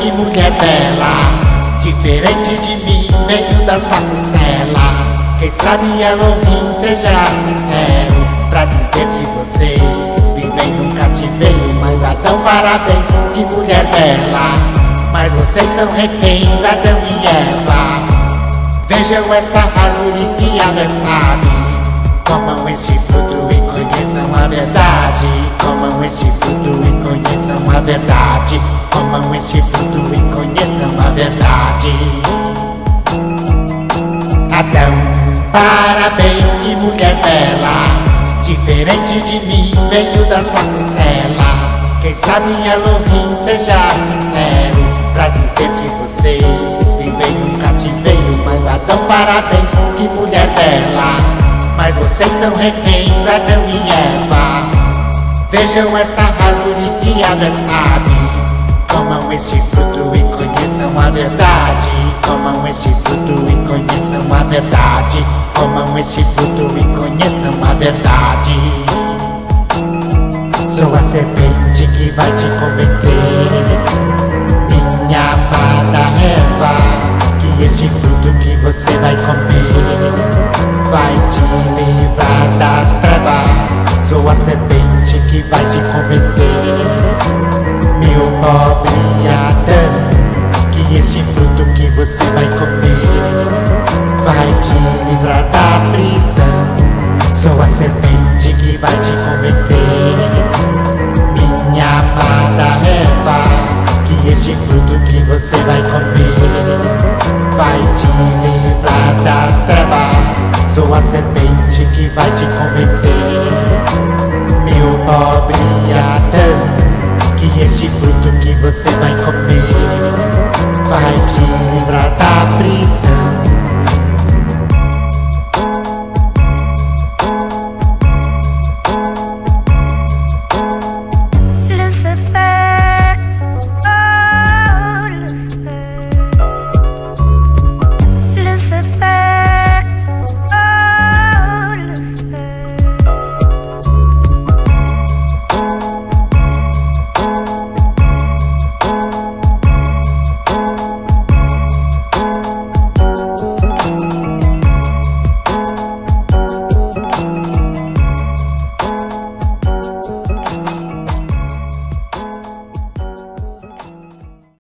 que mulher bela. Diferente de mim, veio da sua costela. Quem sabe Elohim seja sincero. Pra dizer que vocês vivem num cativeiro Mas Adão, parabéns, que mulher bela. Mas vocês são reféns, Adão e Eva. Vejam esta árvore que a sabe? Comam este fruto e conheçam a verdade Comam este fruto e conheçam a verdade. Comam este fruto e conheçam a verdade. Adão, parabéns, que mulher bela. Diferente de mim, veio da sua costela. Quem sabe Elohim seja sincero. Pra dizer que vocês vivem num cativeiro Mas Adão, parabéns, mas vocês são reféns, Adão e Eva. Vejam esta árvore que a sabe. Comam este fruto e conheçam a verdade. Comam este fruto e conheçam a verdade. Comam este fruto e conheçam a verdade. Sou a serpente que vai te convencer. Minha amada Eva Que este fruto que você vai comer das trevas. Sou a serpente que vai te convencer Meu pobre Adão Que este fruto que você vai comer Vai te livrar da prisão. Sou a serpente sou a serpente que vai te convencer. Meu pobre Adão Que este fruto que você vai comer Vai te livrar da prisão. Lucifer.